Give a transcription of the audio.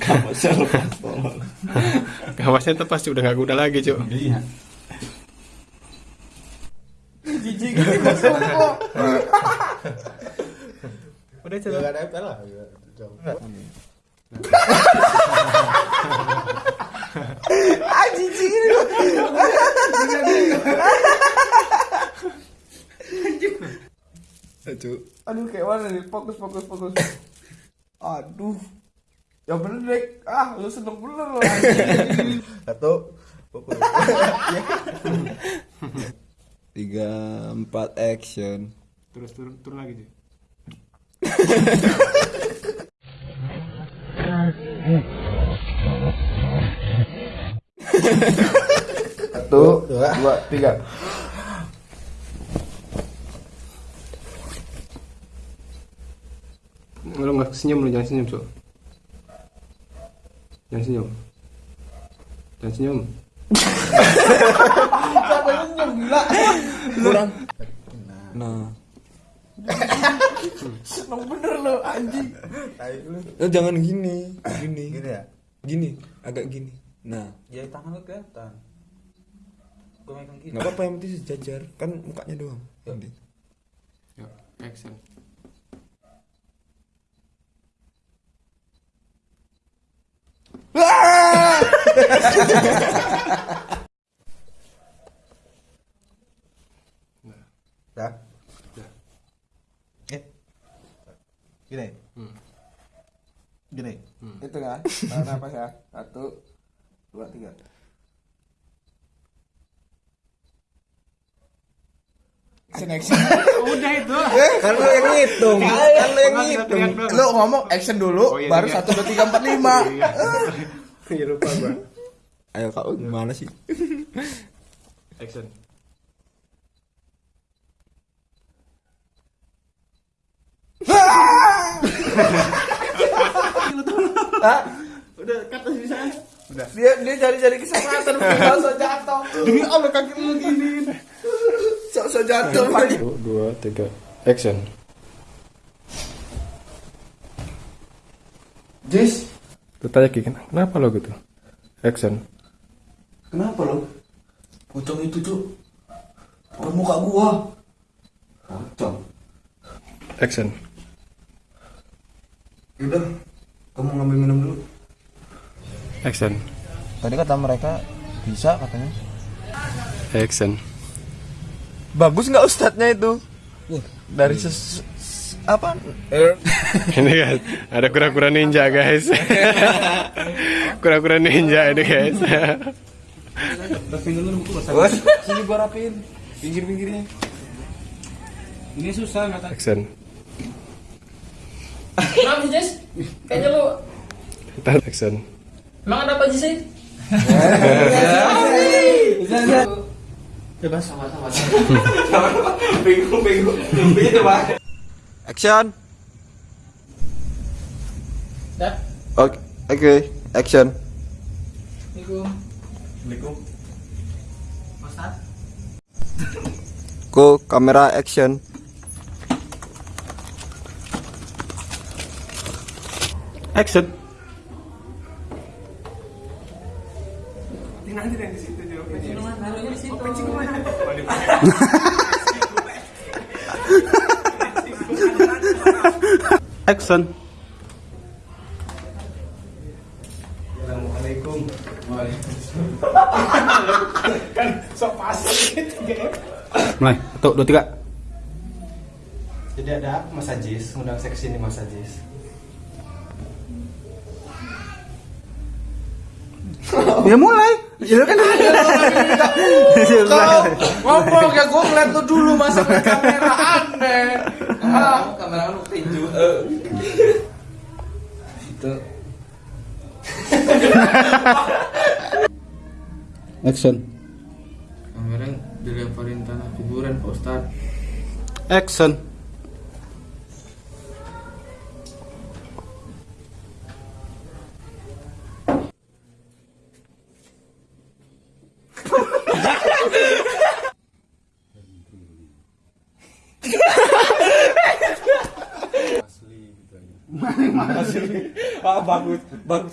Kapasnya lepas. Kapasnya pasti udah gak kuda lagi cuk Iya. Jijik gini kok sombong. Udah nempel lah. Ah jijik Cuk. Aduh kayak mana nih? Fokus fokus fokus. Aduh. Ya bener Dek. Ah, lu seneng bener lo anjing. Satu. Pukul. Tiga empat action. Terus turun, turun lagi cuk Satu, dua, tiga. Lu gak senyum lu jangan senyum cuk Jangan senyum Jangan senyum Siapa yang senyum gila? Kurang. Nah. Seneng bener lo anjing. Eh, jangan gini. Gini. Gini ya? Gini. Agak gini. Nah. Ya tangan lu kelihatan. Gue megang gini. Nggak apa-apa yang penting sejajar. Kan mukanya doang. Nanti. Yuk, action Dah. Dah. Eh. Gini. Hmm. Gini. Itu kan? Tahan napas ya. Satu, dua, tiga. Action action. Udah itu Kan lu yang ngitung. Kan lu yang ngitung. Lo ngomong action dulu, Oh, iya, baru iya. satu dua tiga empat lima. Iya lupa gua Ayo kau gimana sih? Action Hah? Udah kata bisa Dia dia cari-cari kesempatan sok jatuh. Demi Allah kaki lu gini Sok sok jatuh. Satu, dua, tiga Action Jis, Lu tanya Ki, kenapa lo gitu? Action kenapa lo? Pocong itu tuh Bukan muka gua. Pocong. Action Udah. Kamu ngambil minum dulu. Action Tadi kata mereka bisa katanya. Action Bagus nggak ustadznya itu? Dari ses, apa? Ini kan ada kura-kura ninja guys Kura-kura ninja ini guys Bos, sini gua rapiin pinggir-pinggirnya. Ini susah nggak tahu. Action Kenapa sih Jess? Kayaknya lu Tahan action emang ada apa sih? Bebas. Sama-sama. Bingung bingung. Action. Dah. Oke, oke, action. Assalamualaikum. Assalamualaikum. Ustaz. Go kamera action. Action Naruhnya di situ. Action Assalamualaikum. Mulai, satu, dua, tiga Jadi ada Mas Ajis, ngundang saya ke sini Mas Ajis. Ya mulai Ya kan Kau ngomong ya gue ngeliat lu dulu masa ke kamera aneh. Ah, Kamera lu tinju. itu Action. Pangeran dilemparin tanah kuburan Pak Ustad. Action. Asli gitu aja. Bagus, bagus.